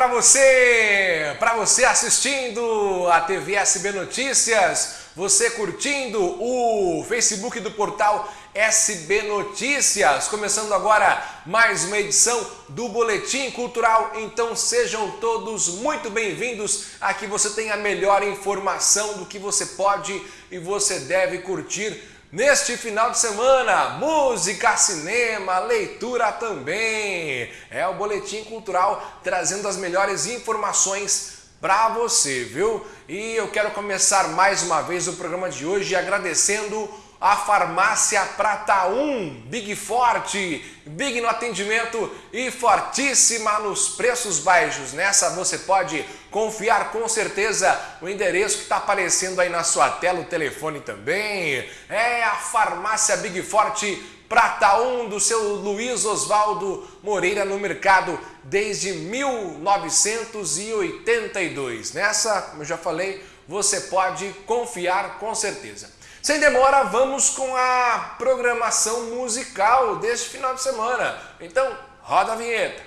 para você, para você assistindo a TV SB Notícias, você curtindo o Facebook do portal SB Notícias. Começando agora mais uma edição do Boletim Cultural. Então sejam todos muito bem-vindos. Aqui você tem a melhor informação do que você pode e você deve curtir Neste final de semana, música, cinema, leitura também. É o Boletim Cultural trazendo as melhores informações para você, viu? E eu quero começar mais uma vez o programa de hoje agradecendo a Farmácia Prata 1, Big Forte, Big no atendimento e fortíssima nos preços baixos. Nessa você pode confiar com certeza o endereço que está aparecendo aí na sua tela, o telefone também. É a Farmácia Big Forte Prata 1 do seu Luiz Oswaldo Moreira no mercado desde 1982. Nessa, como eu já falei, você pode confiar com certeza. Sem demora, vamos com a programação musical deste final de semana. Então, roda a vinheta.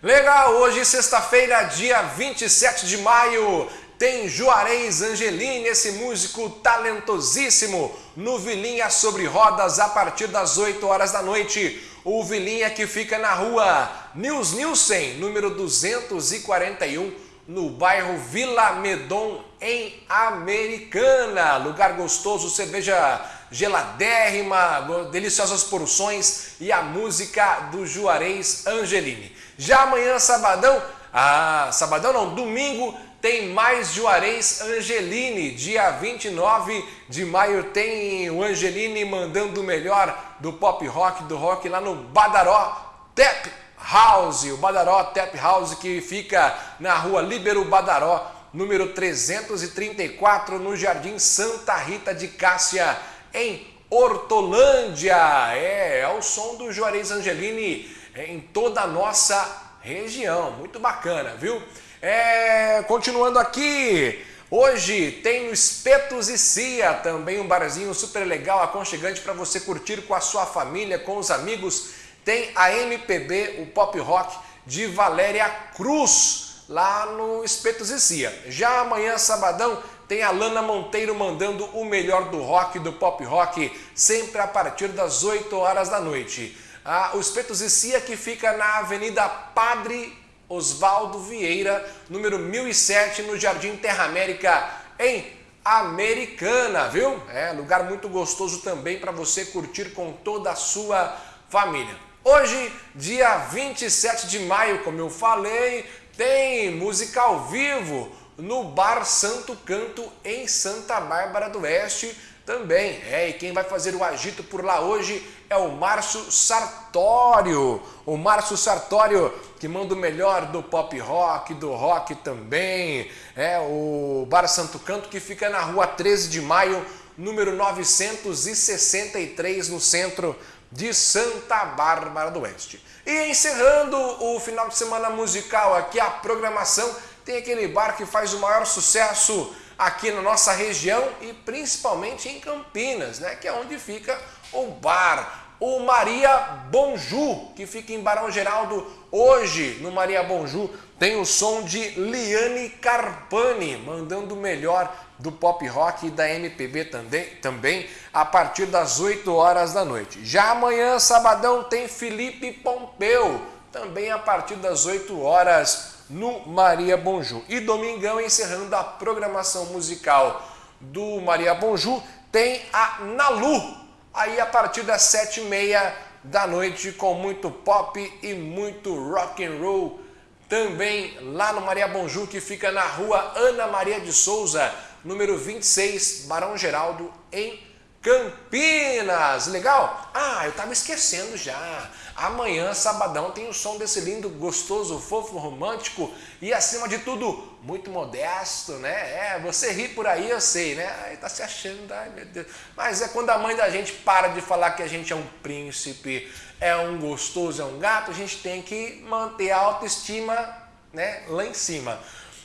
Legal, hoje sexta-feira, dia 27 de maio, tem Juarez Angelini, esse músico talentosíssimo, no Vilinha sobre Rodas a partir das 8 horas da noite. O Vilinha que fica na rua Nils Nielsen, número 241, no bairro Vila Medon, em Americana. Lugar gostoso, cerveja geladérrima, deliciosas porções e a música do Juarez Angelini. Já amanhã, sabadão, ah, sabadão não, domingo, tem mais Juarez Angelini. Dia 29 de maio tem o Angelini mandando o melhor do pop rock, do rock lá no Badaró Tep House, o Badaró Tap House que fica na rua Libero Badaró, número 334, no Jardim Santa Rita de Cássia, em Hortolândia. É, é o som do Juarez Angelini em toda a nossa região. Muito bacana, viu? É, continuando aqui, hoje tem o Espetos e Cia, também um barzinho super legal, aconchegante para você curtir com a sua família, com os amigos tem a MPB, o pop rock de Valéria Cruz, lá no Espetos e Cia. Já amanhã, sabadão, tem a Lana Monteiro mandando o melhor do rock, do pop rock, sempre a partir das 8 horas da noite. Ah, o Espetos e Cia que fica na Avenida Padre Osvaldo Vieira, número 1007, no Jardim Terra América, em Americana, viu? É lugar muito gostoso também para você curtir com toda a sua família. Hoje, dia 27 de maio, como eu falei, tem música ao vivo no Bar Santo Canto em Santa Bárbara do Oeste também. É, e quem vai fazer o agito por lá hoje é o Márcio Sartório. O Márcio Sartório que manda o melhor do pop rock, do rock também. É o Bar Santo Canto que fica na rua 13 de maio, número 963 no centro de Santa Bárbara do Oeste. E encerrando o final de semana musical aqui, a programação tem aquele bar que faz o maior sucesso aqui na nossa região e principalmente em Campinas, né? que é onde fica o bar o Maria Bonju, que fica em Barão Geraldo. Hoje, no Maria Bonju, tem o som de Liane Carpani, mandando o melhor do pop rock e da MPB também, também a partir das 8 horas da noite. Já amanhã, sabadão, tem Felipe Pompeu, também a partir das 8 horas no Maria Bonju. E domingão, encerrando a programação musical do Maria Bonju, tem a Nalu, aí a partir das sete e meia da noite com muito pop e muito rock and roll também lá no Maria Bonju que fica na rua Ana Maria de Souza número 26 Barão Geraldo em Campinas legal? Ah, eu tava esquecendo já Amanhã, sabadão, tem o som desse lindo, gostoso, fofo, romântico e, acima de tudo, muito modesto, né? É, você ri por aí, eu sei, né? Aí tá se achando, ai meu Deus. Mas é quando a mãe da gente para de falar que a gente é um príncipe, é um gostoso, é um gato, a gente tem que manter a autoestima né, lá em cima.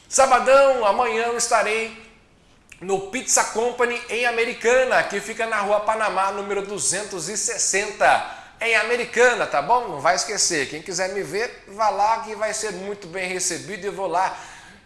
Sabadão, amanhã eu estarei no Pizza Company em Americana, que fica na rua Panamá, número 260 em Americana, tá bom? Não vai esquecer. Quem quiser me ver, vá lá que vai ser muito bem recebido e vou lá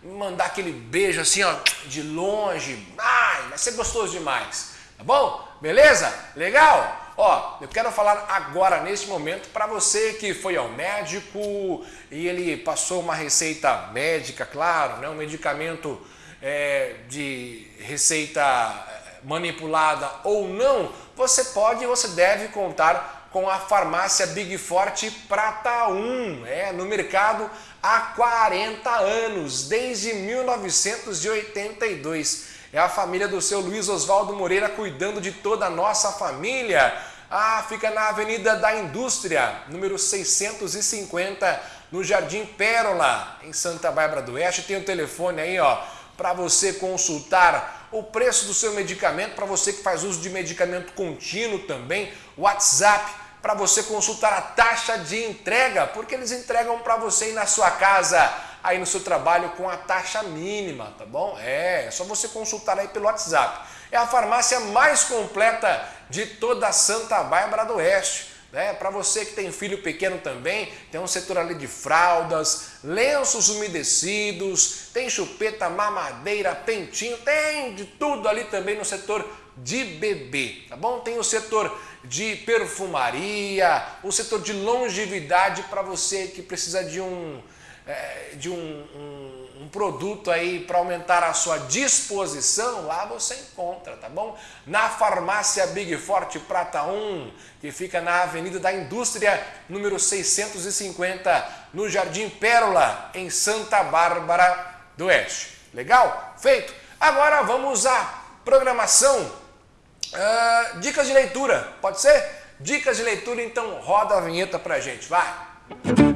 mandar aquele beijo assim, ó, de longe. Ai, vai ser gostoso demais. Tá bom? Beleza? Legal? Ó, eu quero falar agora, neste momento, para você que foi ao médico e ele passou uma receita médica, claro, né? um medicamento é, de receita é, manipulada ou não, você pode e você deve contar com a farmácia Big Forte Prata 1, é, no mercado há 40 anos, desde 1982. É a família do seu Luiz Oswaldo Moreira cuidando de toda a nossa família. Ah, fica na Avenida da Indústria, número 650, no Jardim Pérola, em Santa Bárbara do Oeste. Tem o telefone aí, ó, para você consultar o preço do seu medicamento, para você que faz uso de medicamento contínuo também, WhatsApp, para você consultar a taxa de entrega, porque eles entregam para você ir na sua casa aí no seu trabalho com a taxa mínima, tá bom? É, é só você consultar aí pelo WhatsApp. É a farmácia mais completa de toda Santa Bárbara do Oeste. Né? Para você que tem filho pequeno também, tem um setor ali de fraldas, lenços umedecidos, tem chupeta, mamadeira, pentinho, tem de tudo ali também no setor de bebê, tá bom? Tem o setor de perfumaria, o setor de longevidade para você que precisa de um é, de um, um, um, produto aí para aumentar a sua disposição, lá você encontra, tá bom? Na farmácia Big Forte Prata 1, que fica na Avenida da Indústria, número 650, no Jardim Pérola, em Santa Bárbara do Oeste. Legal? Feito? Agora vamos à programação. Uh, dicas de leitura, pode ser? Dicas de leitura, então roda a vinheta pra gente, vai!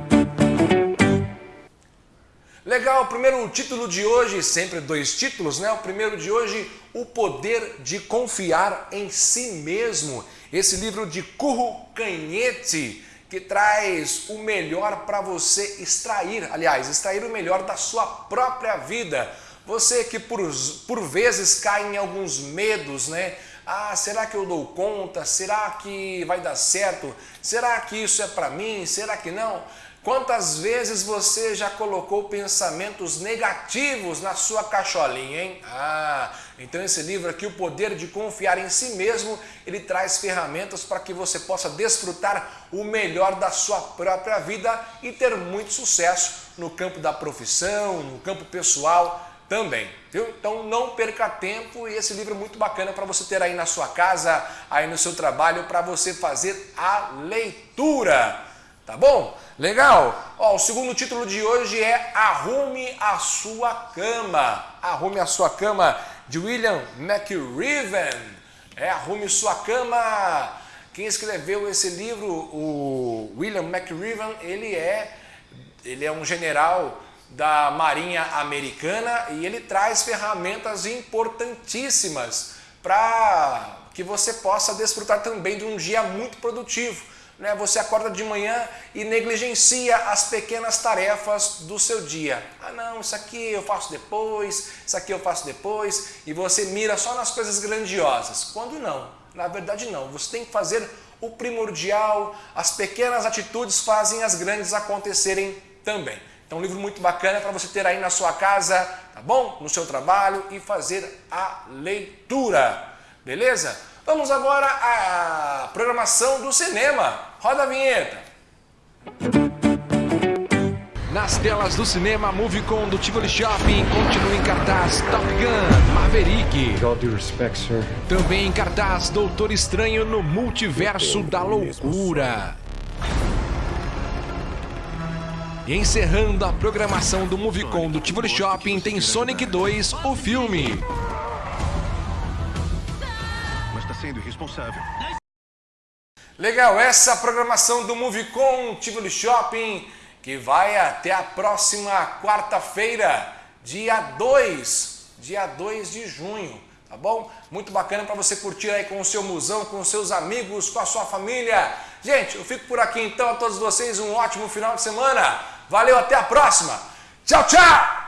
Legal, o primeiro título de hoje, sempre dois títulos, né? O primeiro de hoje, O Poder de Confiar em Si Mesmo. Esse livro de Curro Canhete, que traz o melhor para você extrair, aliás, extrair o melhor da sua própria vida. Você que por, por vezes cai em alguns medos, né? Ah, será que eu dou conta? Será que vai dar certo? Será que isso é para mim? Será que não? Quantas vezes você já colocou pensamentos negativos na sua cacholinha, hein? Ah, então esse livro aqui, O Poder de Confiar em Si Mesmo, ele traz ferramentas para que você possa desfrutar o melhor da sua própria vida e ter muito sucesso no campo da profissão, no campo pessoal também, viu? Então não perca tempo e esse livro é muito bacana para você ter aí na sua casa, aí no seu trabalho, para você fazer a leitura, tá bom? Legal? Ó, o segundo título de hoje é Arrume a Sua Cama. Arrume a Sua Cama, de William McRiven. É, Arrume Sua Cama. Quem escreveu esse livro, o William McRiven, ele é, ele é um general da Marinha Americana e ele traz ferramentas importantíssimas para que você possa desfrutar também de um dia muito produtivo né, você acorda de manhã e negligencia as pequenas tarefas do seu dia. Ah não, isso aqui eu faço depois, isso aqui eu faço depois, e você mira só nas coisas grandiosas. Quando não, na verdade não, você tem que fazer o primordial, as pequenas atitudes fazem as grandes acontecerem também. Então um livro muito bacana para você ter aí na sua casa, tá bom? No seu trabalho e fazer a leitura, beleza? Vamos agora à programação do cinema. Roda a vinheta. Nas telas do cinema, Movicon do Tivoli Shopping continua em cartaz Top Gun Maverick. Respect, Também em cartaz Doutor Estranho no Multiverso da Loucura. E encerrando a programação do Movicon do Tivoli Shopping tem Sonic 2, o filme. Sendo irresponsável. Legal, essa programação do Movicon Tivoli Shopping, que vai até a próxima quarta-feira, dia 2, dia 2 de junho, tá bom? Muito bacana para você curtir aí com o seu musão, com seus amigos, com a sua família. Gente, eu fico por aqui então, a todos vocês um ótimo final de semana. Valeu, até a próxima. Tchau, tchau!